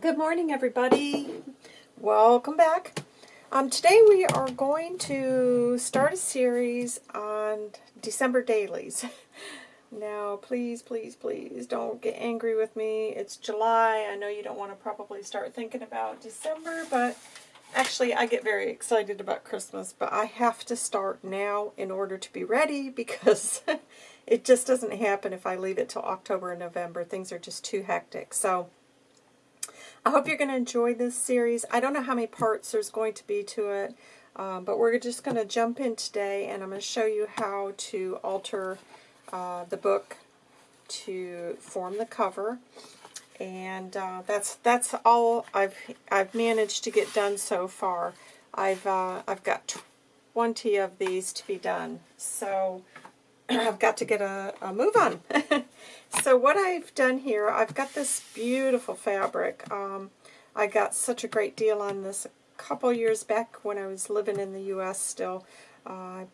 Good morning, everybody. Welcome back. Um, today we are going to start a series on December dailies. Now, please, please, please don't get angry with me. It's July. I know you don't want to probably start thinking about December, but actually I get very excited about Christmas, but I have to start now in order to be ready because it just doesn't happen if I leave it till October and November. Things are just too hectic. So, I hope you're going to enjoy this series. I don't know how many parts there's going to be to it, um, but we're just going to jump in today and I'm going to show you how to alter uh, the book to form the cover. And uh, that's that's all I've I've managed to get done so far. I've uh, I've got 20 of these to be done, so I've got to get a, a move on. So what I've done here, I've got this beautiful fabric. Um, I got such a great deal on this a couple years back when I was living in the U.S. still. Uh,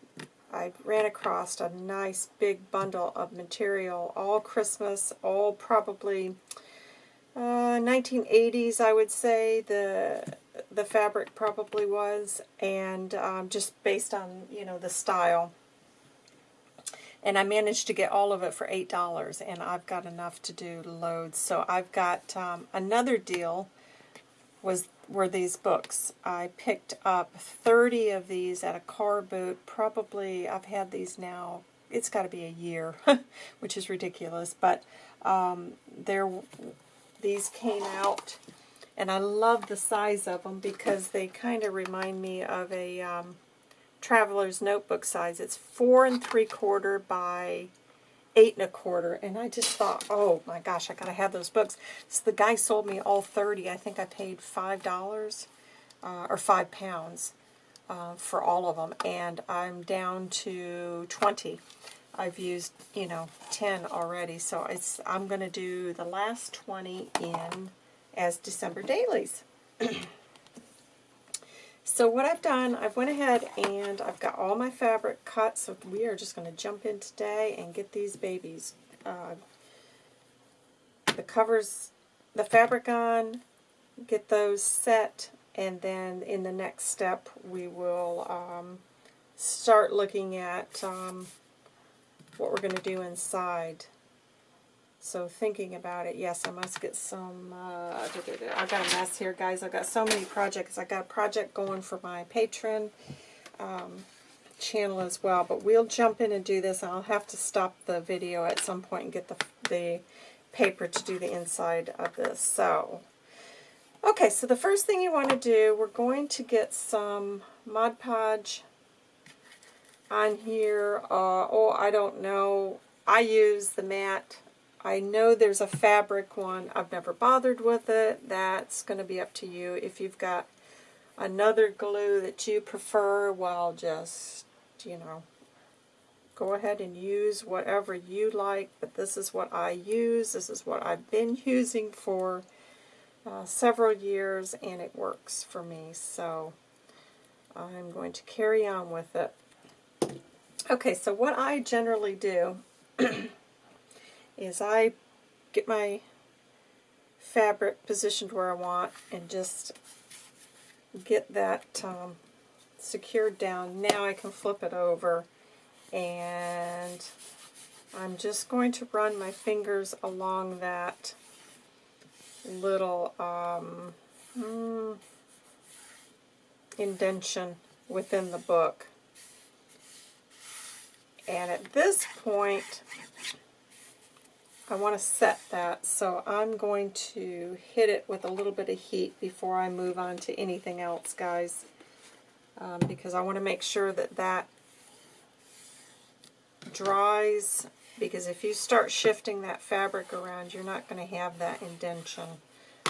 I ran across a nice big bundle of material, all Christmas, all probably uh, 1980s, I would say the the fabric probably was, and um, just based on you know the style and I managed to get all of it for $8, and I've got enough to do loads. So I've got um, another deal was were these books. I picked up 30 of these at a car boot. Probably, I've had these now, it's got to be a year, which is ridiculous, but um, there, these came out, and I love the size of them because they kind of remind me of a... Um, Traveler's Notebook size. It's four and three quarter by eight and a quarter. And I just thought, oh my gosh, I gotta have those books. So the guy sold me all 30. I think I paid $5 uh, or five pounds uh, for all of them. And I'm down to 20. I've used, you know, 10 already. So it's I'm going to do the last 20 in as December dailies. So what I've done, I've went ahead and I've got all my fabric cut, so we are just going to jump in today and get these babies. Uh, the covers, the fabric on, get those set, and then in the next step we will um, start looking at um, what we're going to do inside. So thinking about it, yes, I must get some, uh, I've got a mess here, guys. I've got so many projects. I've got a project going for my Patreon um, channel as well. But we'll jump in and do this. I'll have to stop the video at some point and get the, the paper to do the inside of this. So, okay, so the first thing you want to do, we're going to get some Mod Podge on here. Uh, oh, I don't know. I use the matte I know there's a fabric one. I've never bothered with it. That's going to be up to you. If you've got another glue that you prefer, well, just, you know, go ahead and use whatever you like. But this is what I use. This is what I've been using for uh, several years, and it works for me. So I'm going to carry on with it. Okay, so what I generally do is I get my fabric positioned where I want and just get that um, secured down. Now I can flip it over and I'm just going to run my fingers along that little um, mm, indention within the book. And at this point, I want to set that, so I'm going to hit it with a little bit of heat before I move on to anything else, guys, um, because I want to make sure that that dries, because if you start shifting that fabric around, you're not going to have that indention.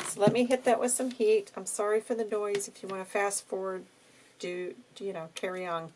So let me hit that with some heat. I'm sorry for the noise. If you want to fast forward, do, you know, carry on.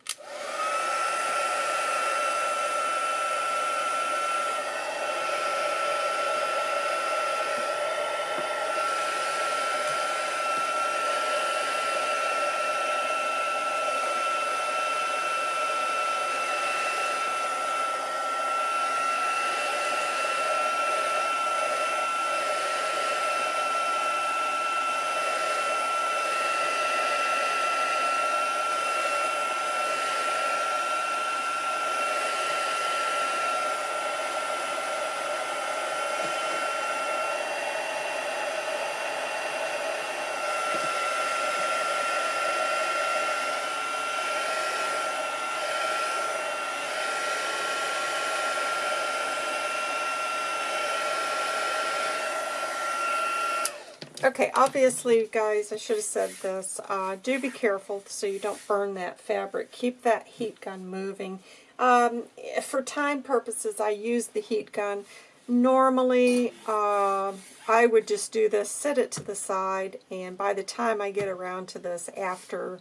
Okay, obviously, guys, I should have said this. Uh, do be careful so you don't burn that fabric. Keep that heat gun moving. Um, for time purposes, I use the heat gun. Normally, uh, I would just do this, set it to the side, and by the time I get around to this after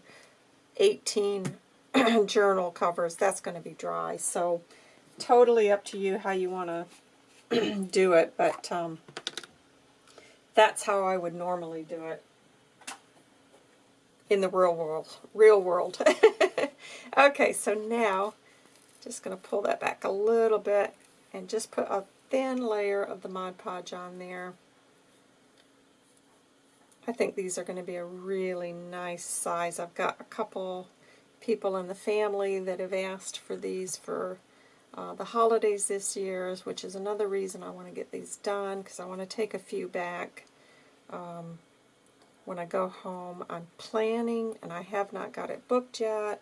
18 journal covers, that's going to be dry. So, totally up to you how you want to do it, but um, that's how I would normally do it in the real world. Real world. okay, so now, just going to pull that back a little bit and just put a thin layer of the Mod Podge on there. I think these are going to be a really nice size. I've got a couple people in the family that have asked for these for uh, the holidays this year, which is another reason I want to get these done, because I want to take a few back um, when I go home. I'm planning, and I have not got it booked yet,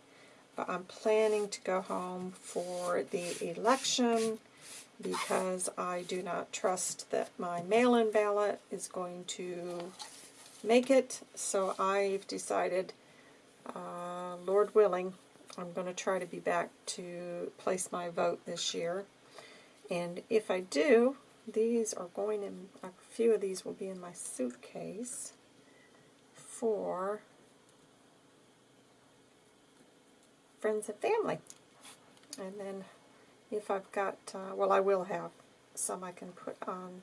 but I'm planning to go home for the election because I do not trust that my mail-in ballot is going to make it. So I've decided, uh, Lord willing, I'm going to try to be back to place my vote this year. And if I do, these are going in, a few of these will be in my suitcase for friends and family. And then if I've got, uh, well I will have some I can put on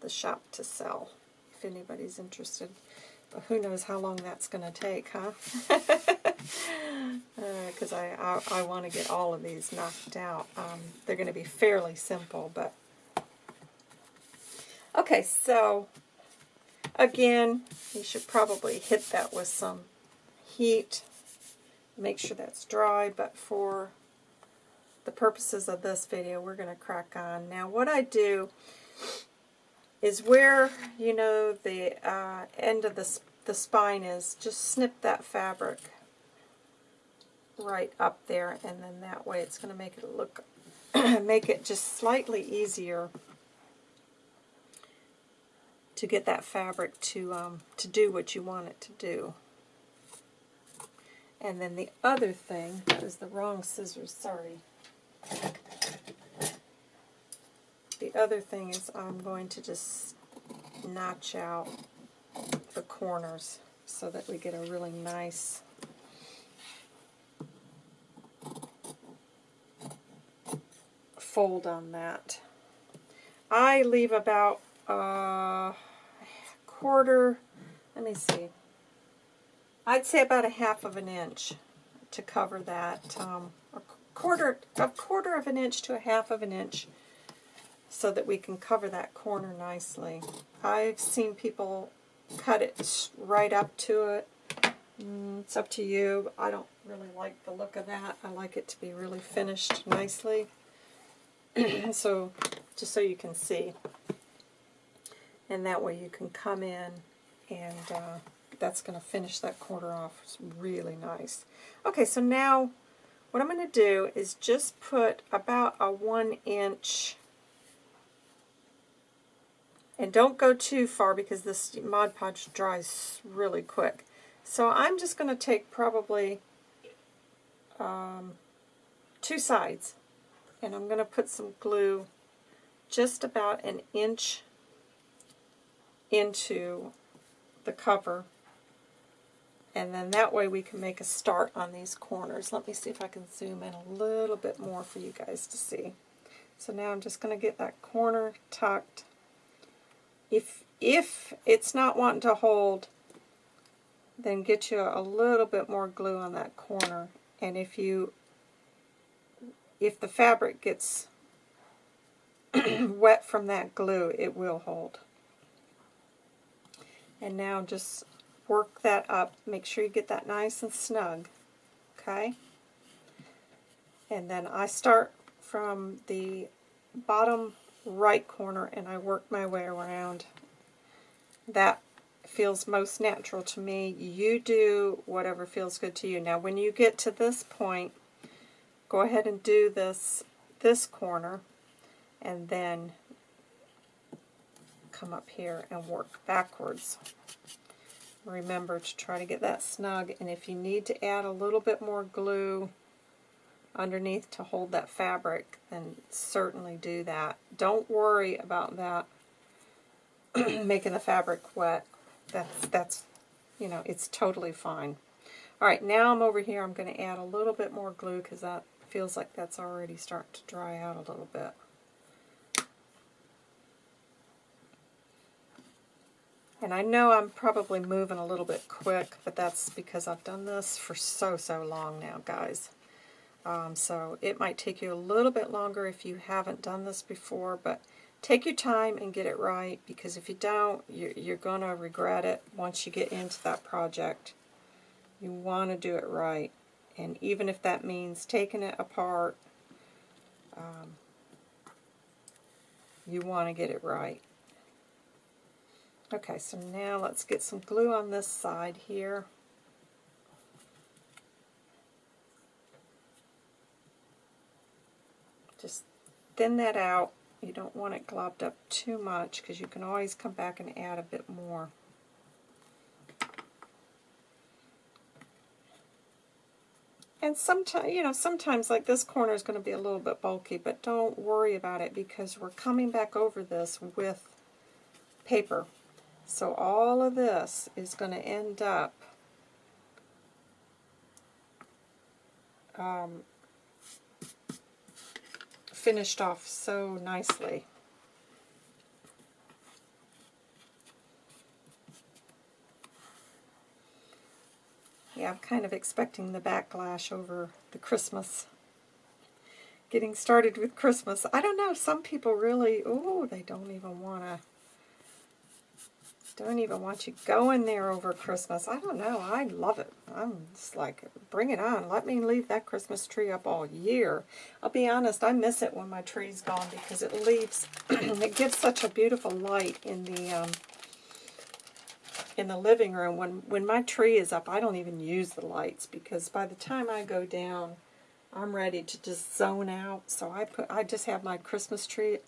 the shop to sell if anybody's interested. But who knows how long that's going to take, huh? Because uh, I, I, I want to get all of these knocked out. Um, they're going to be fairly simple, but... Okay, so, again, you should probably hit that with some heat. Make sure that's dry, but for the purposes of this video, we're going to crack on. Now, what I do is where, you know, the uh, end of the, the spine is, just snip that fabric right up there, and then that way it's going to make it look, make it just slightly easier to get that fabric to, um, to do what you want it to do. And then the other thing, that was the wrong scissors, sorry. The other thing is I'm going to just notch out the corners so that we get a really nice fold on that. I leave about a quarter, let me see, I'd say about a half of an inch to cover that, um, a quarter, a quarter of an inch to a half of an inch so that we can cover that corner nicely. I've seen people cut it right up to it. Mm, it's up to you. I don't really like the look of that. I like it to be really finished nicely. so, just so you can see. And that way you can come in and uh, that's going to finish that corner off. It's really nice. Okay, so now what I'm going to do is just put about a one inch and don't go too far because this Mod Podge dries really quick. So I'm just going to take probably um, two sides and I'm going to put some glue just about an inch into the cover and then that way we can make a start on these corners. Let me see if I can zoom in a little bit more for you guys to see. So now I'm just going to get that corner tucked if, if it's not wanting to hold, then get you a little bit more glue on that corner. And if you, if the fabric gets wet from that glue, it will hold. And now just work that up. Make sure you get that nice and snug. Okay? And then I start from the bottom right corner and I work my way around. That feels most natural to me. You do whatever feels good to you. Now when you get to this point, go ahead and do this this corner and then come up here and work backwards. Remember to try to get that snug, and if you need to add a little bit more glue underneath to hold that fabric, then certainly do that. Don't worry about that making the fabric wet. That's, that's, you know, it's totally fine. All right, now I'm over here. I'm going to add a little bit more glue because that feels like that's already starting to dry out a little bit. And I know I'm probably moving a little bit quick, but that's because I've done this for so, so long now, guys. Um, so it might take you a little bit longer if you haven't done this before, but take your time and get it right, because if you don't, you're, you're going to regret it once you get into that project. You want to do it right. And even if that means taking it apart, um, you want to get it right. Okay, so now let's get some glue on this side here. Just thin that out. You don't want it globbed up too much because you can always come back and add a bit more. And sometimes, you know, sometimes like this corner is going to be a little bit bulky, but don't worry about it because we're coming back over this with paper. So all of this is going to end up um, finished off so nicely. Yeah, I'm kind of expecting the backlash over the Christmas. Getting started with Christmas. I don't know, some people really, oh, they don't even want to don't even want you going there over Christmas. I don't know. I love it. I'm just like, bring it on. Let me leave that Christmas tree up all year. I'll be honest, I miss it when my tree's gone because it leaves, it gives such a beautiful light in the um, in the living room. When, when my tree is up, I don't even use the lights because by the time I go down, I'm ready to just zone out. So I put I just have my Christmas tree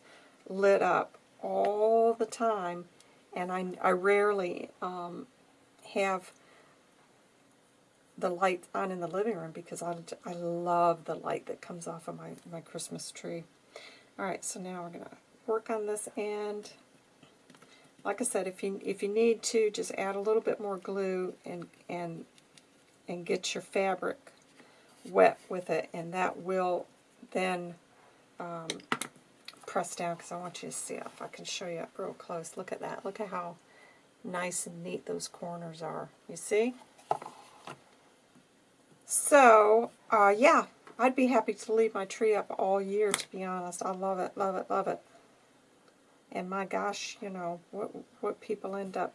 lit up all the time and I, I rarely um, have the light on in the living room because I, I love the light that comes off of my, my Christmas tree. Alright, so now we're going to work on this end. Like I said, if you if you need to, just add a little bit more glue and and and get your fabric wet with it, and that will then um, press down because I want you to see if I can show you up real close. Look at that. Look at how nice and neat those corners are. You see? So, uh, yeah, I'd be happy to leave my tree up all year, to be honest. I love it, love it, love it. And my gosh, you know, what, what people end up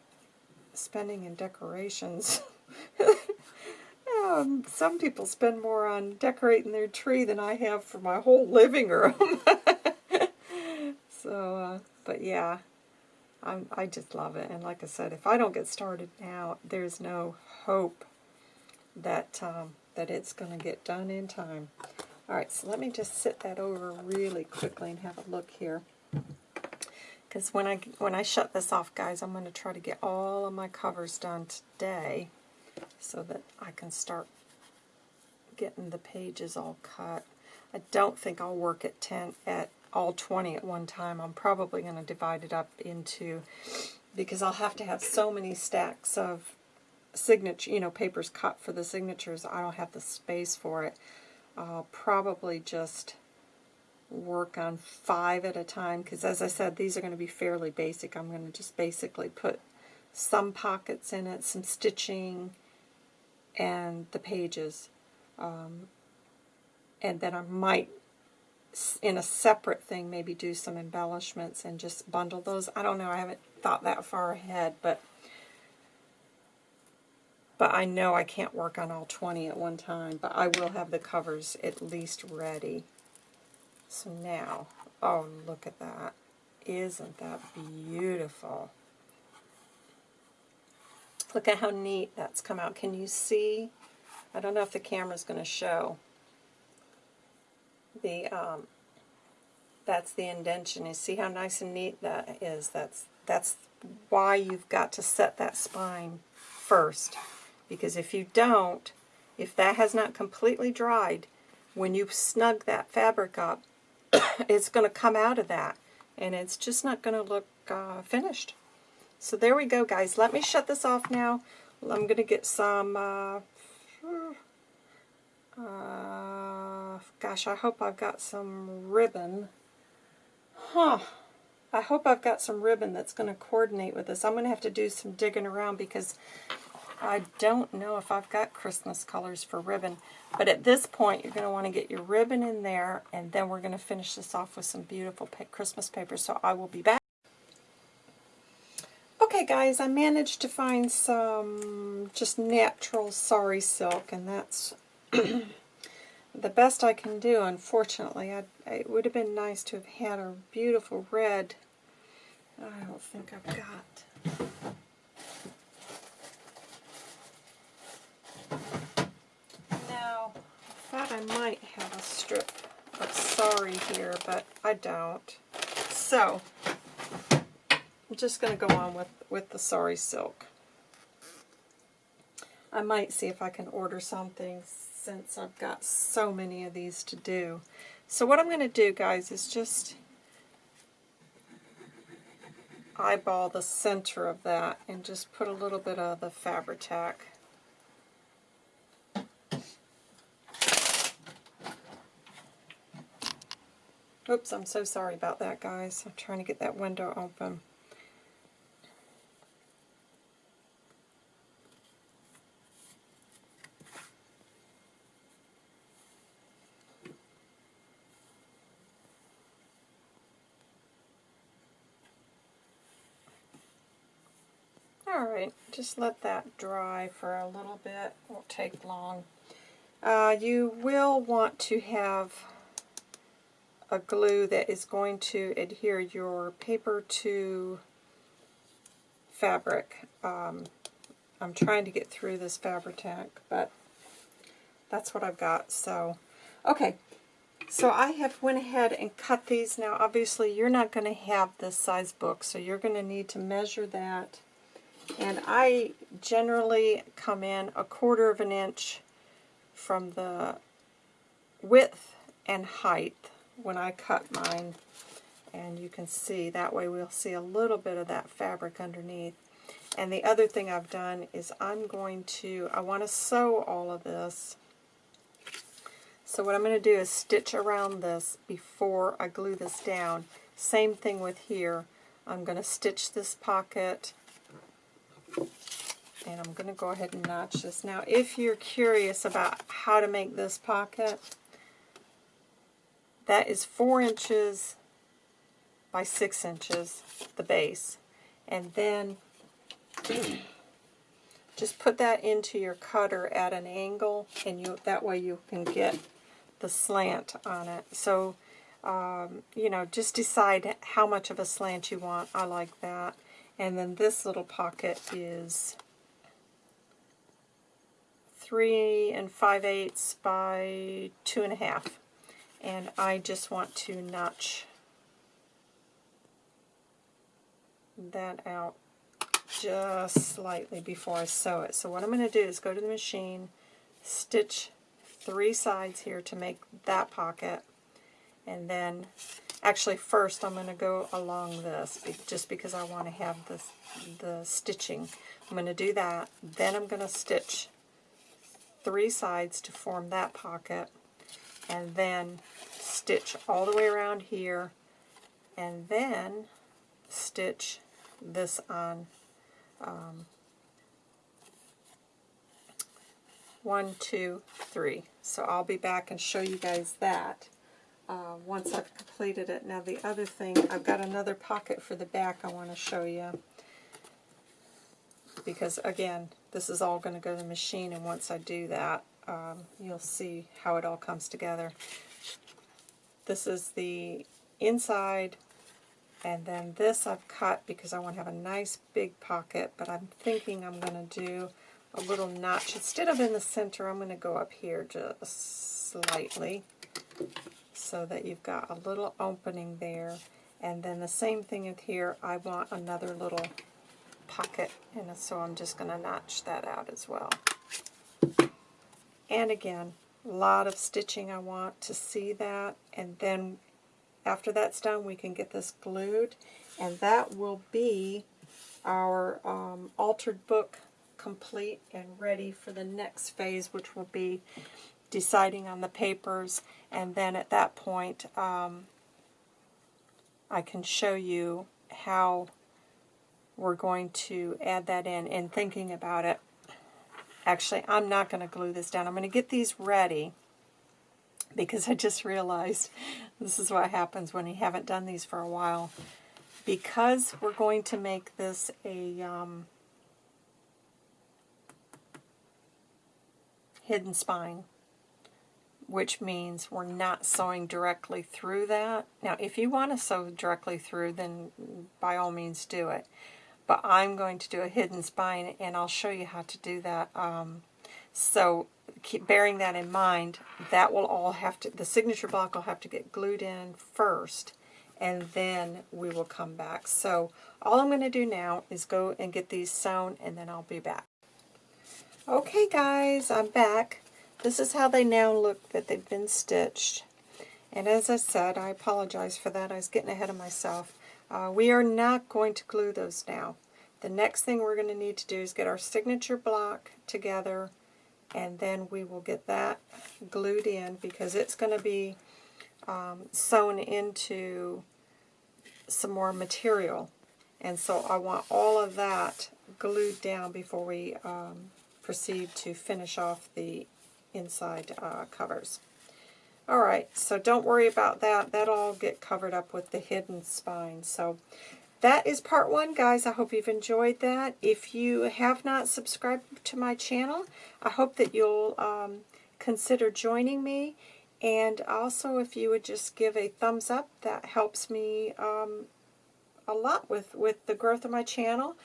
spending in decorations. um, some people spend more on decorating their tree than I have for my whole living room. So, uh, but yeah, I'm, I just love it. And like I said, if I don't get started now, there's no hope that um, that it's going to get done in time. All right, so let me just sit that over really quickly and have a look here. Because when I when I shut this off, guys, I'm going to try to get all of my covers done today so that I can start getting the pages all cut. I don't think I'll work at 10 at all 20 at one time. I'm probably going to divide it up into, because I'll have to have so many stacks of signature, you know, papers cut for the signatures. I don't have the space for it. I'll probably just work on five at a time, because as I said, these are going to be fairly basic. I'm going to just basically put some pockets in it, some stitching, and the pages. Um, and then I might in a separate thing maybe do some embellishments and just bundle those. I don't know, I haven't thought that far ahead, but but I know I can't work on all 20 at one time, but I will have the covers at least ready. So now, oh look at that. Isn't that beautiful? Look at how neat that's come out. Can you see? I don't know if the camera's going to show the um, that's the indention. You see how nice and neat that is? That's that's why you've got to set that spine first. Because if you don't, if that has not completely dried, when you snug that fabric up, it's going to come out of that. And it's just not going to look uh, finished. So there we go, guys. Let me shut this off now. I'm going to get some... Uh, uh, gosh, I hope I've got some ribbon. Huh. I hope I've got some ribbon that's going to coordinate with this. I'm going to have to do some digging around because I don't know if I've got Christmas colors for ribbon. But at this point, you're going to want to get your ribbon in there, and then we're going to finish this off with some beautiful Christmas paper. So I will be back. Okay guys, I managed to find some just natural sari silk, and that's the best I can do, unfortunately. I, it would have been nice to have had a beautiful red. I don't think I've got. Now, I might have a strip of sari here, but I don't. So, I'm just going to go on with, with the sari silk. I might see if I can order something since I've got so many of these to do. So what I'm going to do, guys, is just eyeball the center of that and just put a little bit of the Fabri-Tac. Oops, I'm so sorry about that, guys. I'm trying to get that window open. Alright, just let that dry for a little bit. Won't take long. Uh, you will want to have a glue that is going to adhere your paper to fabric. Um, I'm trying to get through this Fabri-Tac, but that's what I've got. So, okay. So I have went ahead and cut these. Now, obviously, you're not going to have this size book, so you're going to need to measure that and I generally come in a quarter of an inch from the width and height when I cut mine. And you can see, that way we'll see a little bit of that fabric underneath. And the other thing I've done is I'm going to, I want to sew all of this. So what I'm going to do is stitch around this before I glue this down. Same thing with here. I'm going to stitch this pocket and I'm going to go ahead and notch this. Now, if you're curious about how to make this pocket, that is 4 inches by 6 inches, the base. And then just put that into your cutter at an angle, and you that way you can get the slant on it. So, um, you know, just decide how much of a slant you want. I like that. And then this little pocket is 3 and 5 eighths by 2 and a half. And I just want to notch that out just slightly before I sew it. So what I'm going to do is go to the machine, stitch three sides here to make that pocket, and then Actually, first I'm going to go along this, just because I want to have the, the stitching. I'm going to do that. Then I'm going to stitch three sides to form that pocket, and then stitch all the way around here, and then stitch this on um, one, two, three. So I'll be back and show you guys that uh, once I've completed it. Now the other thing, I've got another pocket for the back I want to show you. Because again, this is all going to go to the machine and once I do that, um, you'll see how it all comes together. This is the inside and then this I've cut because I want to have a nice big pocket, but I'm thinking I'm going to do a little notch. Instead of in the center, I'm going to go up here just slightly so that you've got a little opening there. And then the same thing with here, I want another little pocket, and so I'm just going to notch that out as well. And again, a lot of stitching I want to see that, and then after that's done, we can get this glued, and that will be our um, altered book complete and ready for the next phase, which will be deciding on the papers, and then at that point, um, I can show you how we're going to add that in and thinking about it. Actually, I'm not going to glue this down. I'm going to get these ready because I just realized this is what happens when you haven't done these for a while. Because we're going to make this a um, hidden spine, which means we're not sewing directly through that. Now, if you want to sew directly through, then by all means do it. But I'm going to do a hidden spine, and I'll show you how to do that. Um, so keep bearing that in mind. That will all have to, the signature block will have to get glued in first, and then we will come back. So all I'm going to do now is go and get these sewn, and then I'll be back. Okay guys, I'm back. This is how they now look that they've been stitched. And as I said, I apologize for that. I was getting ahead of myself. Uh, we are not going to glue those now. The next thing we're going to need to do is get our signature block together and then we will get that glued in because it's going to be um, sewn into some more material. And so I want all of that glued down before we um, proceed to finish off the inside uh, covers. Alright, so don't worry about that. That'll all get covered up with the hidden spine. So that is part one, guys. I hope you've enjoyed that. If you have not subscribed to my channel, I hope that you'll um, consider joining me. And also, if you would just give a thumbs up, that helps me um, a lot with, with the growth of my channel.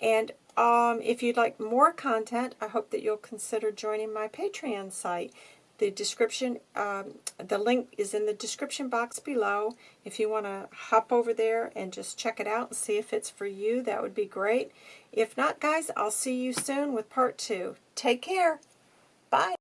And um, if you'd like more content, I hope that you'll consider joining my Patreon site. The description, um, the link is in the description box below. If you want to hop over there and just check it out and see if it's for you, that would be great. If not, guys, I'll see you soon with part two. Take care. Bye.